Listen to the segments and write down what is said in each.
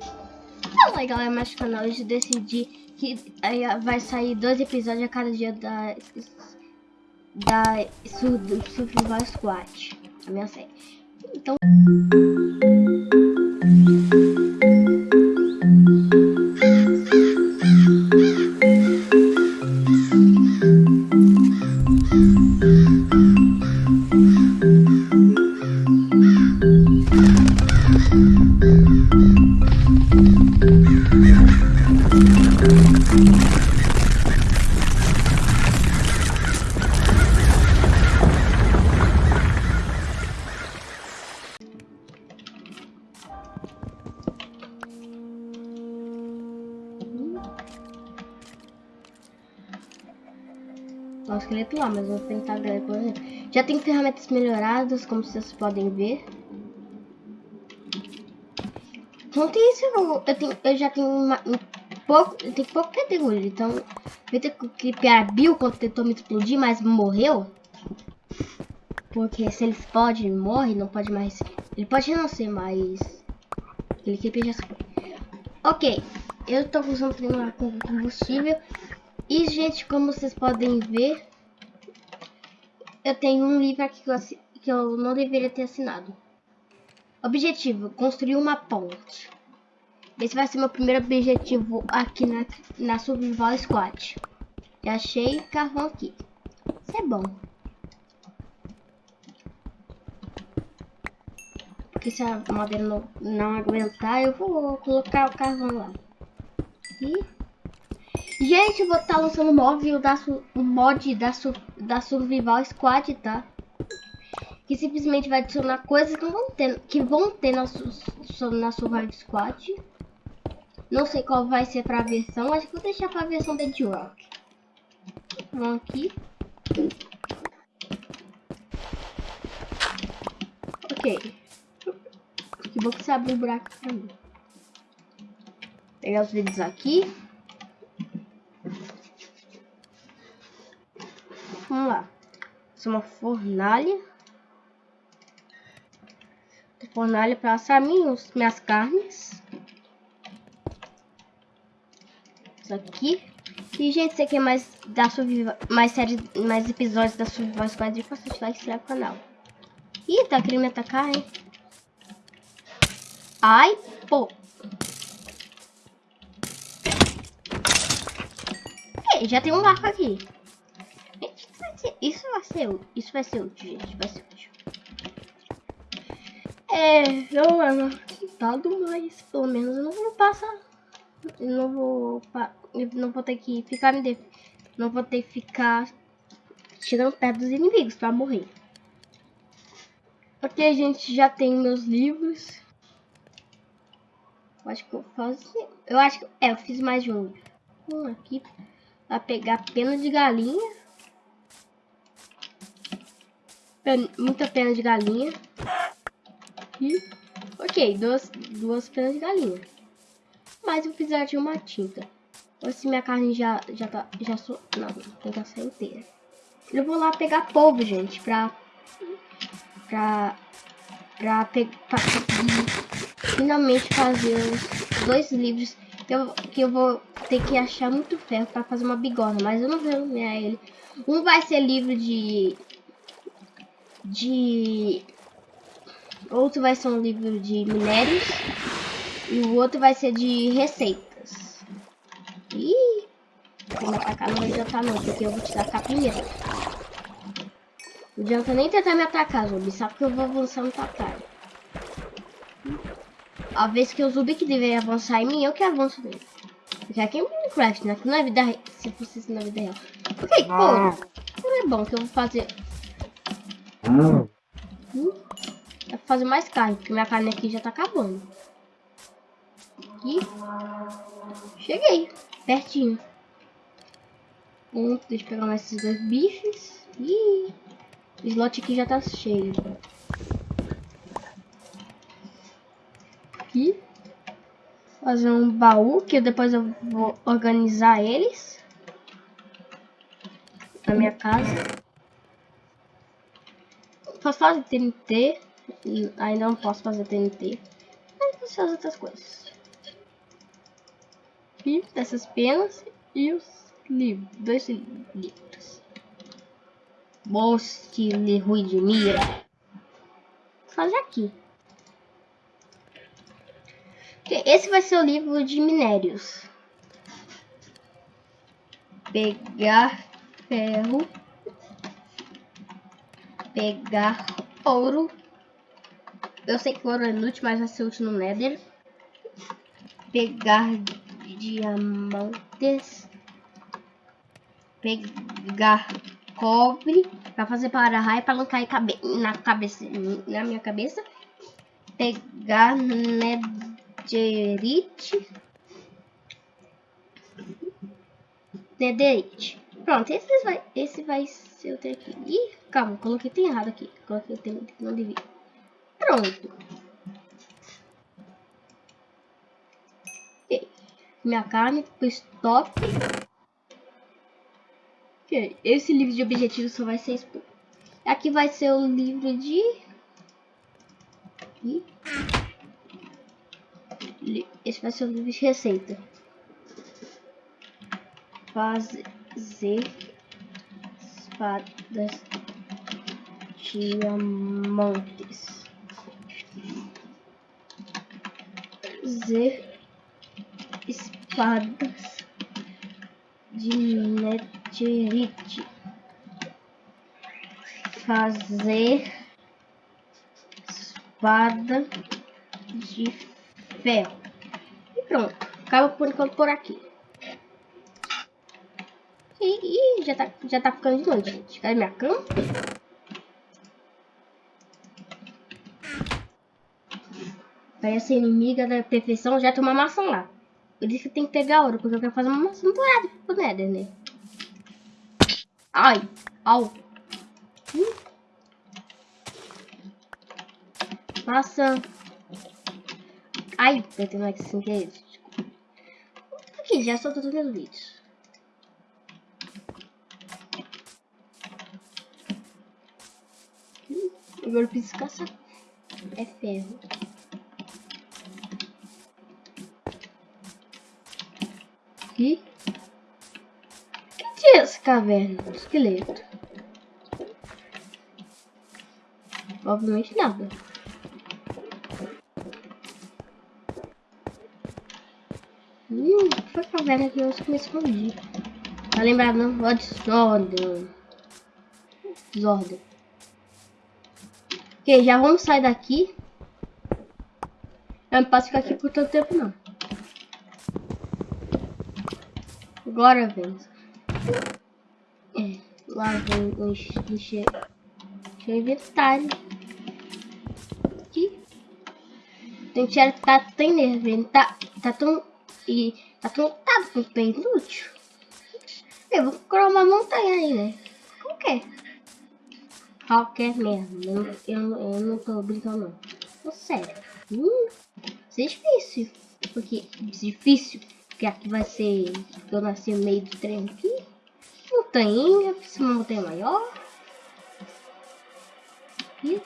Fala aí galera, mais canal, eu decidi que aí vai sair dois episódios a cada dia da da Survival Squad, a minha série. Então o lá, mas vou tentar depois. Já tem ferramentas melhoradas, como vocês podem ver. Não tem isso, eu, tenho, eu já tenho uma, um pouco, eu tenho pouco categoria, então eu tenho que criar Bill quando tentou me explodir, mas morreu. Porque se ele pode, morre, não pode mais. Ele pode renascer, mas ele que já foi. Ok, eu tô usando com combustível e, gente, como vocês podem ver, eu tenho um livro aqui que eu, que eu não deveria ter assinado. Objetivo, construir uma ponte. Esse vai ser meu primeiro objetivo aqui na, na Survival Squad. Já achei carvão aqui. Isso é bom. Porque se a madeira não, não aguentar, eu vou colocar o carvão lá. E... Gente, eu vou estar tá lançando móvel da o mod da, da Survival Squad, tá? Que simplesmente vai adicionar coisas que vão ter, que vão ter na, na Survival Squad. Não sei qual vai ser pra versão, acho que vou deixar pra versão da Rock. Vamos aqui. Ok. Que bom que você abriu um buraco pra mim. Pegar os vídeos aqui. É uma fornalha. Fornalha para assar minhas, minhas carnes. Isso aqui. E, gente, se quer mais, da mais séries, mais episódios da Survival Squad, faça like e inscreve no canal. Ih, tá querendo me atacar, hein? Ai, pô. Ei, já tem um arco aqui isso vai ser isso vai ser útil, gente, vai ser útil. É, não é marcado, mas pelo menos eu não vou passar, eu não vou, eu não vou ter que ficar me def... não vou ter que ficar chegando perto dos inimigos para morrer. Ok, gente já tem meus livros. Eu acho que eu faço, eu acho que é, eu fiz mais de um. Um aqui para pegar pena de galinha. Muita pena de galinha. E, ok, duas, duas penas de galinha. Mas eu precisar de uma tinta. Ou se minha carne já, já tá, já sou, não, tem que sair inteira. Eu vou lá pegar polvo, gente, pra, pra, pra, pe, pra finalmente fazer os dois livros que eu, que eu vou ter que achar muito ferro pra fazer uma bigorna, mas eu não vou nomear ele. Um vai ser livro de de... Outro vai ser um livro de minérios. E o outro vai ser de receitas. Ih! Vou atacar, não vai adiantar não, porque eu vou te atacar primeiro. Não adianta nem tentar me atacar, Zubi. Sabe que eu vou avançar no atacar. A vez que o Zubi que deveria avançar em mim, eu que avanço nele. Porque aqui é Minecraft, né? Aqui não é vida real. Se fosse na vida real. Ok, pô. Não é bom que eu vou fazer Hum. É pra fazer mais carne, porque minha carne aqui já tá acabando. Cheguei. Pertinho. Um, deixa eu pegar mais esses dois bifes. Ih, o slot aqui já tá cheio. Aqui. Fazer um baú, que depois eu vou organizar eles. Na minha casa posso fazer TNT. Ainda não posso fazer TNT. Mas posso fazer outras coisas. aqui, essas penas e os livros, dois livros. Bons de ruim de mira. Fazer aqui. Esse vai ser o livro de minérios. Pegar ferro. Pegar ouro. Eu sei que ouro é inútil, mas vai ser útil no Nether. Pegar diamantes. Pegar cobre. Pra fazer para raio, para não cair cabe na cabeça, na minha cabeça. Pegar netherite. Netherite. Pronto, esse vai, esse vai ser o aqui. Ih, calma, coloquei tem errado aqui. Coloquei tem, não devia. Pronto. Okay. Minha carne stop. Ok, esse livro de objetivos só vai ser exposto. Aqui vai ser o livro de... Esse vai ser o livro de receita. Fazer espadas diamantes. Fazer espadas de netherite. Fazer espada de ferro. E pronto. Acaba por enquanto por aqui. E, e, já, tá, já tá ficando de noite, gente. Cadê minha cama? Parece inimiga da perfeição, já tem uma maçã lá. Eu disse que tem que pegar ouro, porque eu quero fazer uma maçã dourada pro Nether, né? Ai, au. Hum. Maçã. Ai, eu tenho mais sem querer. Aqui, já soltou todos os vídeos. Hum, agora eu preciso caçar. É ferro. aqui. O que é essa caverna? Esqueleto. Obviamente nada. Hum, foi caverna que eu me escondi. Tá lembrado não? Ó, desordem. Desordem. Ok, já vamos sair daqui. Eu não posso ficar aqui por tanto tempo não. Agora vem. É, lá vem o encher o inventário. Aqui. Tem que que tá tão nervoso. Tá, tá tão. E tá tão tá com bem inútil. Eu vou procurar uma montanha aí, né? Qualquer. Qualquer mesmo. Eu, eu, eu não tô brincando, não. sério. Hum, isso é difícil. Porque difícil que aqui vai ser. Eu nasci no meio do trem aqui. Montanha, uma montanha maior. Aqui.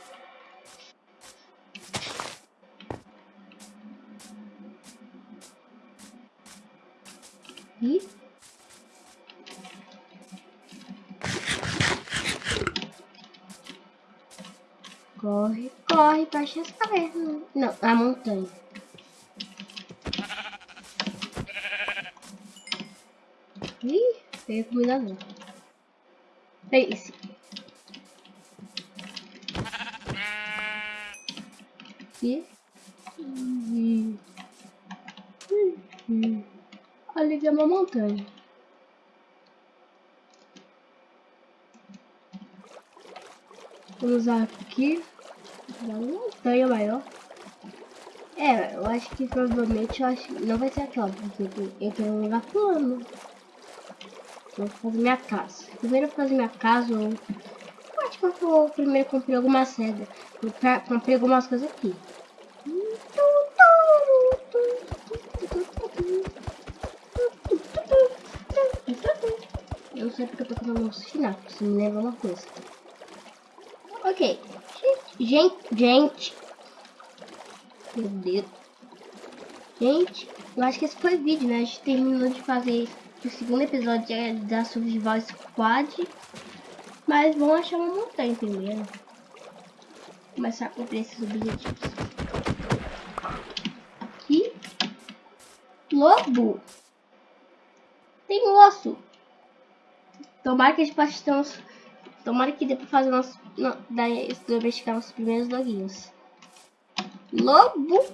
Para as cavernas. Não, a montanha. Ih, peguei comida não. Esse. Aqui. E... Uhum. Ali é uma montanha. Vamos aqui. Montanha maior. É, eu acho que provavelmente eu acho não vai ser aquela, porque eu tenho um lugar plano. Vou fazer minha casa. Primeiro fazer minha casa. Eu... Acho que eu vou primeiro comprar algumas cegas. Comprei algumas coisas aqui. Eu não sei porque eu tô fazendo um sinal, se me lembra uma coisa. Ok. Gente, gente. Meu Deus. Gente, eu acho que esse foi o vídeo, né? A gente terminou de fazer o segundo episódio da Survival Squad. Mas vamos achar uma montanha primeiro. Começar a cumprir esses objetivos. Aqui. Lobo. Tem osso. Tomara que a gente possa. Tomara que dê pra fazer nosso... Não, domesticar os primeiros loguinhos. Lobo.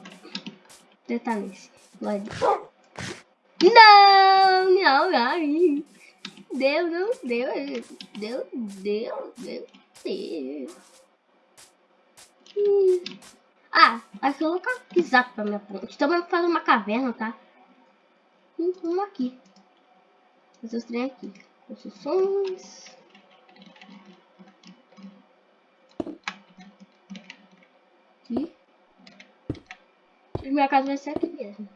Tentar nesse. Não, não, não. Deu, não, deu, deu, deu, deu, deu. Ah, aqui eu vou colocar exato pra minha ponte. Então vamos fazer uma caverna, tá? Vamos aqui. Fazer os trem aqui. Construções. Aqui. Minha casa vai ser aqui mesmo.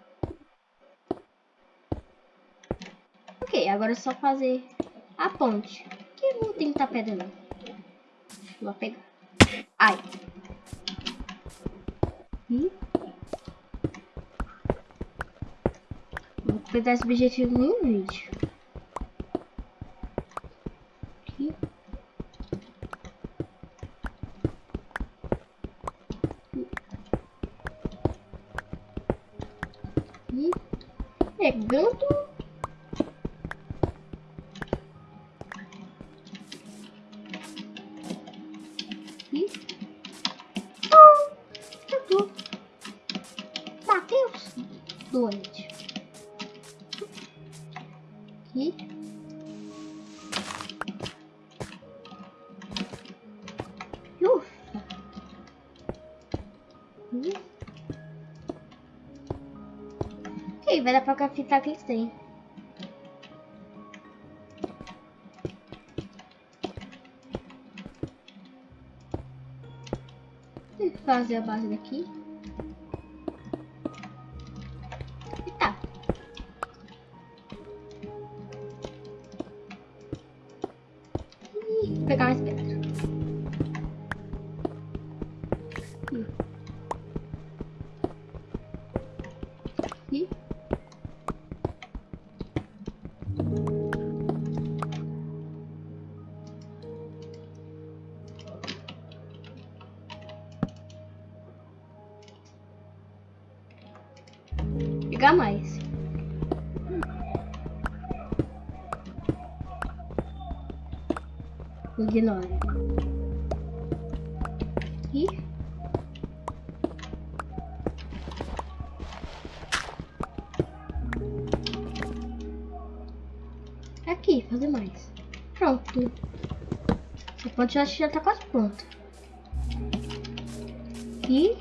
Ok, agora é só fazer a ponte. Que não tem que pedra não. Vou pegar. Ai. E... Vou pegar esse objetivo no vídeo. Aqui. E pegando doente. Aqui. Ufa. Aqui. Vai dar pra cafitar que eles têm. fazer a base daqui. pegar mais pedra. Hum. Ignore. E... Aqui, fazer mais. Pronto. Você pode já, já tá quase pronto. Aqui.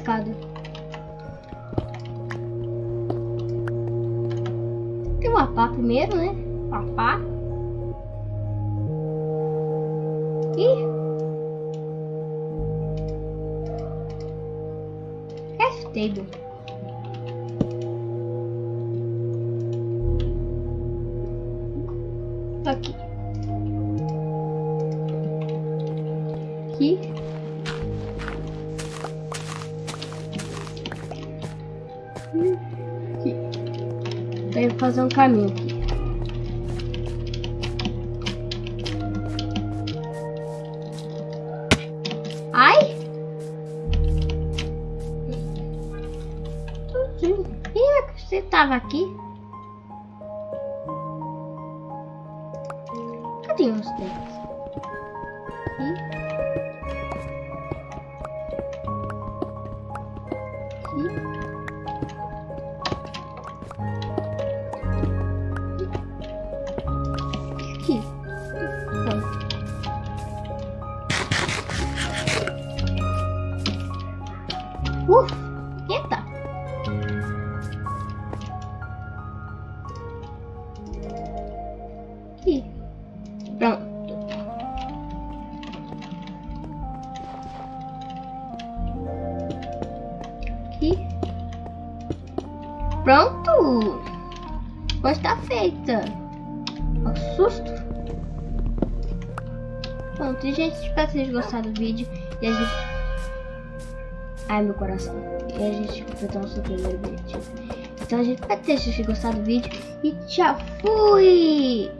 Escada. Tem uma pá primeiro, né? Uma pá. E... Craft table. aqui. Aqui. Aqui. Fazer um caminho. Ai! Ih, você tava aqui? tem uns deles. Aqui. Pronto. E pronto. Hoje tá feita. Um susto. Pronto, gente, espero que vocês gostado do vídeo. E a gente... Ai, meu coração. E a gente completou nosso primeiro vídeo. Então a gente espero que vocês tenham gostado do vídeo. E tchau, fui!